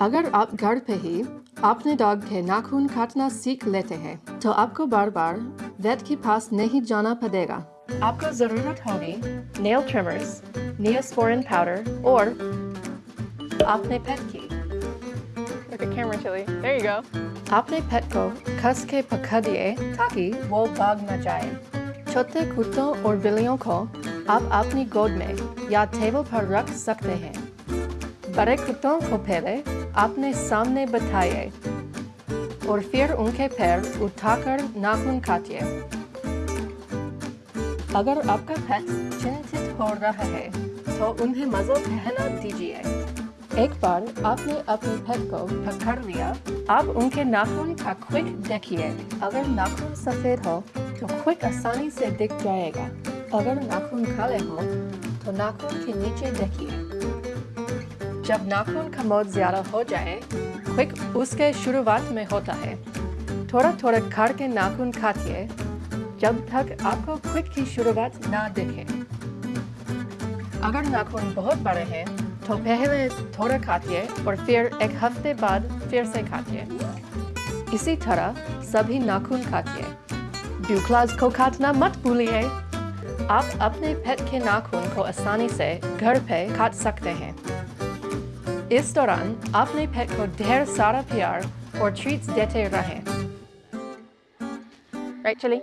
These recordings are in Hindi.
अगर आप घर पे ही अपने डॉग के नाखून काटना सीख लेते हैं तो आपको बार बार वेट के पास नहीं जाना पड़ेगा आपको ज़रूरत होगी नेल ट्रिमर्स नियोस्पोरिन पाउडर और अपने पेट की Look camera, Chili. There you go. अपने पेट को कस के पकड़िए ताकि वो भाग न जाए छोटे कुत्तों और बिल्लियों को आप अपनी गोद में या टेबल पर रख सकते हैं कुत्तों को पहले अपने सामने बिठाइए और फिर उनके पैर उठाकर नाखून काटिए अगर आपका पेट चिंतित हो रहा है तो उन्हें मज़ो पहना दीजिए। एक बार आपने अपने पेट को पकड़ लिया, आप उनके नाखून का क्विक देखिए। अगर नाखून सफ़ेद हो तो क्विक आसानी से दिख जाएगा। अगर नाखून काले हो तो नाखून के नीचे देखिए। जब नाखून का मौत ज़्यादा हो जाए क्विक उसके शुरुआत में होता है। थोड़ा थोड़ा कर के नाखून काटिए जब तक आपको क्विक की शुरुआत ना दिखे। अगर नाखून बहुत बड़े हैं तो पहले थोड़ा काटिए और फिर एक हफ़्ते बाद फिर से काटिए इसी तरह सभी नाखून काटिए ब्यूक्लाज को काटना मत भूलिए। आप अपने पेट के नाखून को आसानी से घर पे काट सकते हैं। इस दौरान अपने पेट को ढेर सारा प्यार और ट्रीट्स देते रहें Right, Chili?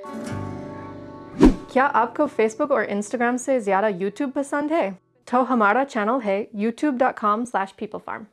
क्या आपको फेसबुक और इंस्टाग्राम से ज़्यादा यूट्यूब पसंद है तो हमारा चैनल है youtube.com/peoplefarm